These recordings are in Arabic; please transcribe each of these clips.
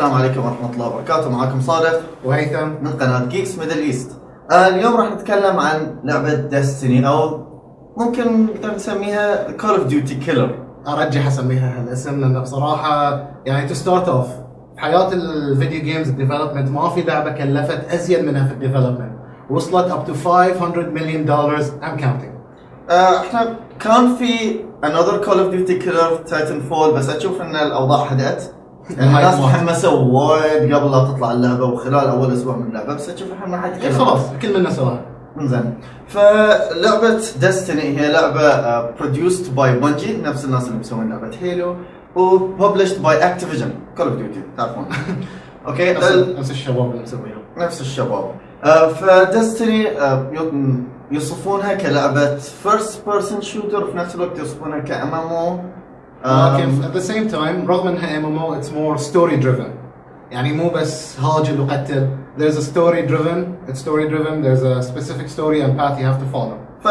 السلام عليكم ورحمة الله وبركاته. معكم صادق وهيثم. من قناة Geeks Middle East آه اليوم راح نتكلم عن لعبة Destiny أو ممكن نقدر نسميها Call of Duty Killer ارجح اسميها هالاسم لأن بصراحة يعني to start of حياة ال video games development ما في لعبة كلفت أزيد منها في ال development وصلت up to 500 مليون دولار and counting إحنا كان في another Call of Duty Killer Titanfall بس أشوف إن الأوضاع هدأت. الناس تحمسوا وايد قبل لا تطلع اللعبة وخلال أول أسبوع من اللعبة بس أشوف الحين ما حد إيه خلاص كل منا سواها زين فلعبة Destiny هي لعبة produced by Bungie نفس الناس اللي مسوين لعبة Halo و published by Activision Call of Duty تعرفون. أوكي نفس ال- نفس الشباب اللي مسويها نفس الشباب. آه، ف Destiny آه، يوصفونها كلعبة first person shooter وفي نفس الوقت يوصفونها ك MMO لكن at the same time رغم إنها MMO it's more story driven. يعني مو بس هاجم وقتل there's a story driven. It's story driven. There's a specific story and path you have to follow. ف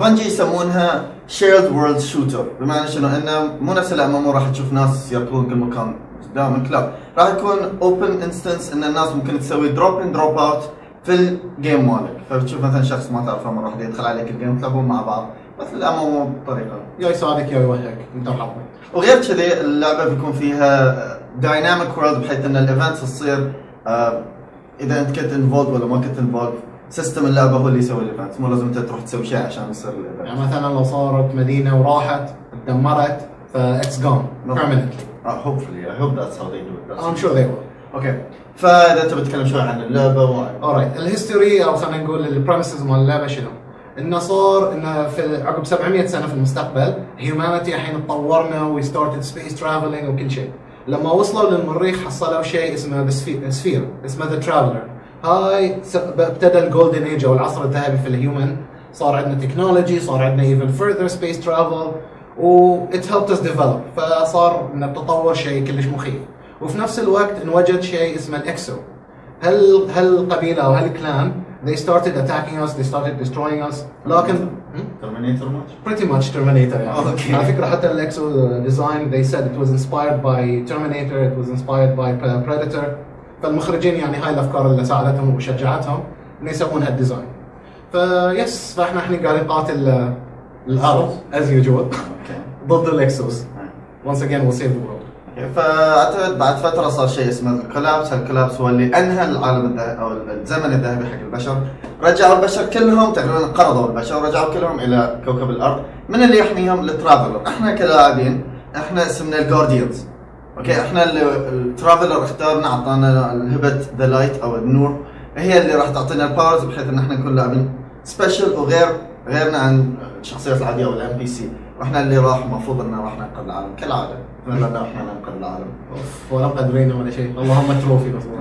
Bungie يسمونها shared world shooter بمعنى شنو؟ إنه مو نفس ال MM راح تشوف ناس يركضون كل مكان قدامك لا راح يكون open instance إن الناس ممكن تسوي drop in drop out في ال game مالك. فبتشوف مثلا شخص ما تعرفه مره واحدة يدخل عليك ال game تلعبون مع بعض. مثل ال MM بطريقة. يا يساعدك يا يوهقك انت وحظك وغير كذي اللعبة بيكون فيها dynamic world بحيث إن ال events تصير آه، إذا أنت كنت involved ولا ما كنت involved system اللعبة هو اللي يسوي ال events مو لازم أنت تروح تسوي شيء عشان يصير ال event يعني مثلا لو صارت مدينة وراحت تدمرت permanently Uh, hopefully I hope that's how they do it. That's I'm sure they will. أوكي فإذا انت بتتكلم شوي عن اللعبة alright ال history أو خلينا نقول ال premises مال اللعبة شنو؟ انه صار انه في عقب 700 سنة في المستقبل humanity الحين تطورنا we started space traveling وكل شيء. لما وصلوا للمريخ حصلوا شيء اسمه sphere اسمه the Traveler هاي ابتدى ال golden age أو العصر الذهبي في ال human صار عندنا technology صار عندنا even further space travel و it helped us develop. فصار انه تطور شيء كلش مخيف. وفي نفس الوقت انوجد شيء اسمه ال Exo. هل هل قبيلة أو هل كلان they started attacking us they started destroying us لكن hmm? ترمينيتر ماتش pretty much Terminator يعني Okay. على فكره حتى الاكسو design they said it was inspired by Terminator it was inspired by Predator فالمخرجين يعني هاي الافكار اللي ساعدتهم وشجعتهم انه يسوون هالديزاين فيس فاحنا الحين قاعدين نقاتل آه، الارض as usual اوكي ضد الاكسوس once again we'll save the world اوكي فأعتقد بعد فترة صار شيء اسمه ال collapse، ال collapse هو اللي انهى العالم الذهبي أو الزمن الذهبي حق البشر، رجعوا البشر كلهم تقريبا انقرضوا البشر رجعوا كلهم إلى كوكب الأرض، من اللي يحميهم؟ ال Traveler، إحنا كلاعبين إحنا اسمنا ال Guardians. أوكي؟ إحنا ال Traveler اختارنا أعطانا هبه the light أو النور. هي اللي راح تعطينا ال powers بحيث إن إحنا نكون لاعبين special وغير غيرنا عن الشخصيات العادية أو ال NPC وإحنا اللي راح المفروض انه راح ننقذ العالم كالعادة. نتمنى ان إحنا ننقذ العالم. ولا مقدرين ولا شيء. اللهم trophy بس.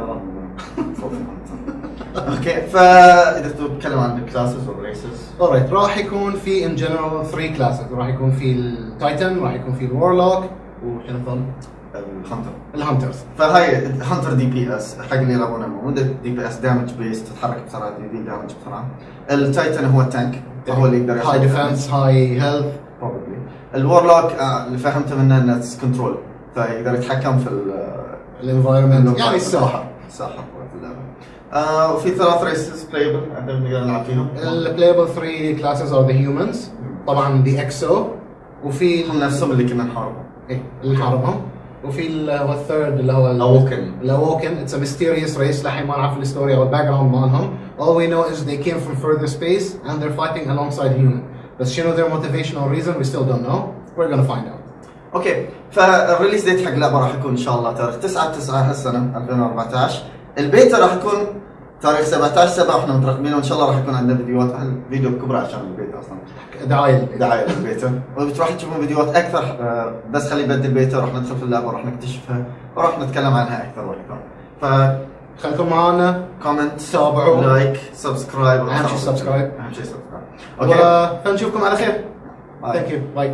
أوكي فإذا تتكلم عن ال classes وال races alright راح يكون في in general 3 classes. راح يكون في ال Titan راح يكون في ال Warlock وشنو الثاني؟ ال Hunter ال Hunters فهاي Hunter DPS حق اللي يلعبونه. مو DPS damage base تتحرك بسرعة دي damage بسرعة. ال Titan هو ال tank فهو اللي يقدر high defense high health ال Warlock آه، اللي فهمته منه إنه control فيقدر يتحكم في ال- ال environment يعني الساحه الساحه آه وفي ثلاث races playable إحنا نقدر نلعب فيهم. ال playable 3 classes are the humans. طبعا the exo وفي هم نفسهم اللي كنا نحاربهم. إيه اللي نحاربهم. وفي ال third اللي هو ال- Awoken. ال Awoken. It's a mysterious race. لحين ما نعرف ال story أو ال background مالهم. All we know is they came from further space and they're fighting alongside human. بس شنو their motivational reason? We still don't know. We're gonna find out. أوكي فال release date حق اللعبه راح يكون إن شاء الله تاريخ 9 9 هالسنة 2014 البيتا راح يكون تاريخ 17 7 إحنا مترقبين. وإن شاء الله راح يكون عندنا فيديوهات. الفيديو بكبره عشان البيتا أصلا. دعاية دعاية للبيتا وراح تشوفون فيديوهات أكثر آه، بس خلي يبدل البيتا راح ندخل في اللعبة وراح نكتشفها وراح نتكلم عنها أكثر وأكثر. ف خليكم معنا comment تابعوا. like subscribe أهم شيء subscribe. أهم شيء subscribe أوكي. فنشوفكم على خير. ثانك يو باي